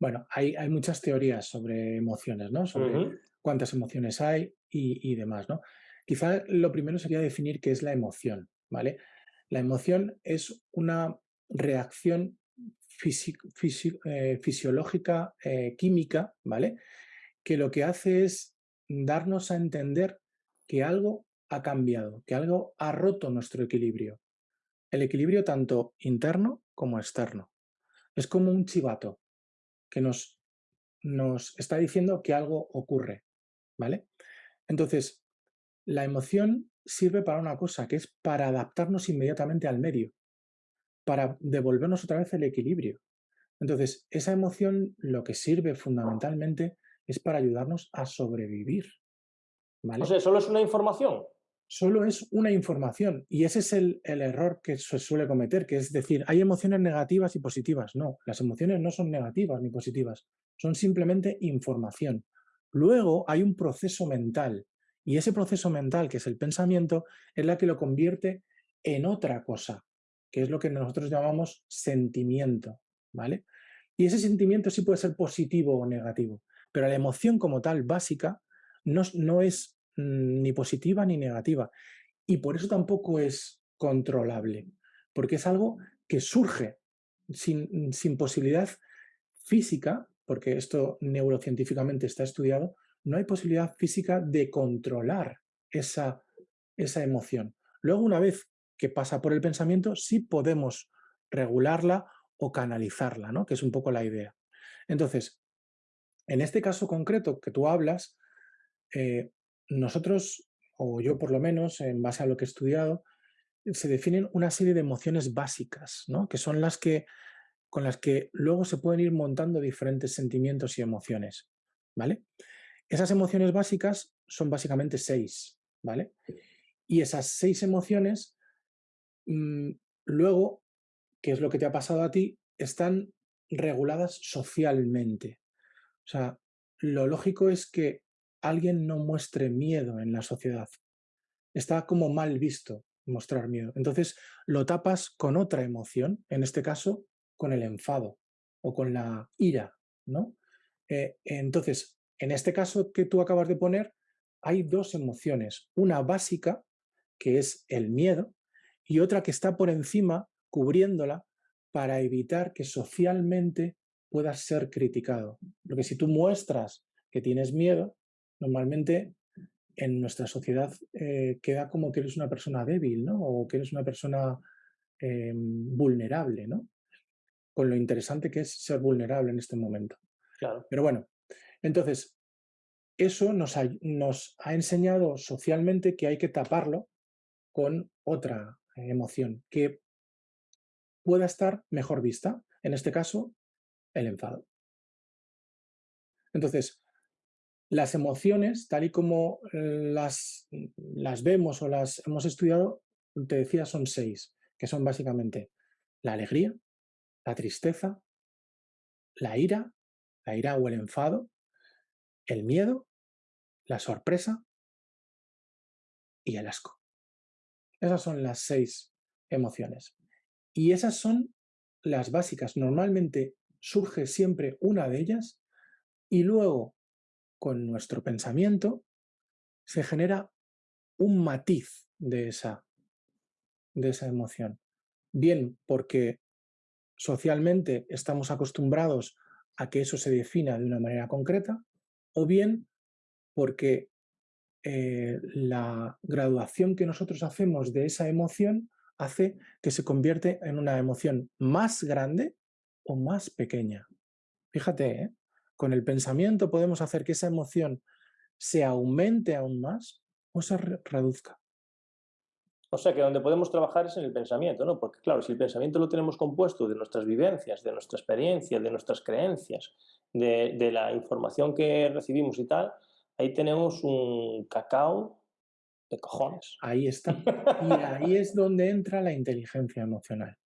Bueno, hay, hay muchas teorías sobre emociones, ¿no? Sobre cuántas emociones hay y, y demás, ¿no? Quizá lo primero sería definir qué es la emoción, ¿vale? La emoción es una reacción fisi- fisi- eh, fisiológica, eh, química, ¿vale? Que lo que hace es darnos a entender que algo ha cambiado, que algo ha roto nuestro equilibrio. El equilibrio tanto interno como externo. Es como un chivato que nos, nos está diciendo que algo ocurre, ¿vale? Entonces, la emoción sirve para una cosa, que es para adaptarnos inmediatamente al medio, para devolvernos otra vez el equilibrio. Entonces, esa emoción lo que sirve fundamentalmente es para ayudarnos a sobrevivir, O ¿vale? sea, solo es una información. Solo es una información y ese es el, el error que se suele cometer, que es decir, hay emociones negativas y positivas. No, las emociones no son negativas ni positivas, son simplemente información. Luego hay un proceso mental y ese proceso mental, que es el pensamiento, es la que lo convierte en otra cosa, que es lo que nosotros llamamos sentimiento, ¿vale? Y ese sentimiento sí puede ser positivo o negativo, pero la emoción como tal, básica, no, no es ni positiva ni negativa. Y por eso tampoco es controlable, porque es algo que surge sin, sin posibilidad física, porque esto neurocientíficamente está estudiado, no hay posibilidad física de controlar esa, esa emoción. Luego, una vez que pasa por el pensamiento, sí podemos regularla o canalizarla, ¿no? que es un poco la idea. Entonces, en este caso concreto que tú hablas, eh, nosotros, o yo por lo menos, en base a lo que he estudiado, se definen una serie de emociones básicas, ¿no? que son las que con las que luego se pueden ir montando diferentes sentimientos y emociones, ¿vale? Esas emociones básicas son básicamente seis, ¿vale? Y esas seis emociones, mmm, luego, que es lo que te ha pasado a ti, están reguladas socialmente. O sea, lo lógico es que alguien no muestre miedo en la sociedad. Está como mal visto mostrar miedo. Entonces lo tapas con otra emoción, en este caso con el enfado o con la ira, ¿no? Eh, entonces, en este caso que tú acabas de poner, hay dos emociones, una básica, que es el miedo, y otra que está por encima, cubriéndola, para evitar que socialmente puedas ser criticado. Porque si tú muestras que tienes miedo, normalmente en nuestra sociedad eh, queda como que eres una persona débil, ¿no? O que eres una persona eh, vulnerable, ¿no? Con lo interesante que es ser vulnerable en este momento. Claro. Pero bueno, entonces, eso nos ha, nos ha enseñado socialmente que hay que taparlo con otra emoción que pueda estar mejor vista. En este caso, el enfado. Entonces, las emociones, tal y como las, las vemos o las hemos estudiado, te decía, son seis, que son básicamente la alegría, la tristeza, la ira, la ira o el enfado, el miedo, la sorpresa y el asco. Esas son las seis emociones. Y esas son las básicas. Normalmente surge siempre una de ellas y luego con nuestro pensamiento se genera un matiz de esa, de esa emoción. Bien porque socialmente estamos acostumbrados a que eso se defina de una manera concreta, o bien porque eh, la graduación que nosotros hacemos de esa emoción hace que se convierte en una emoción más grande o más pequeña. Fíjate, ¿eh? Con el pensamiento podemos hacer que esa emoción se aumente aún más o se re reduzca. O sea, que donde podemos trabajar es en el pensamiento, ¿no? Porque claro, si el pensamiento lo tenemos compuesto de nuestras vivencias, de nuestra experiencia, de nuestras creencias, de, de la información que recibimos y tal, ahí tenemos un cacao de cojones. Ahí está. Y ahí es donde entra la inteligencia emocional.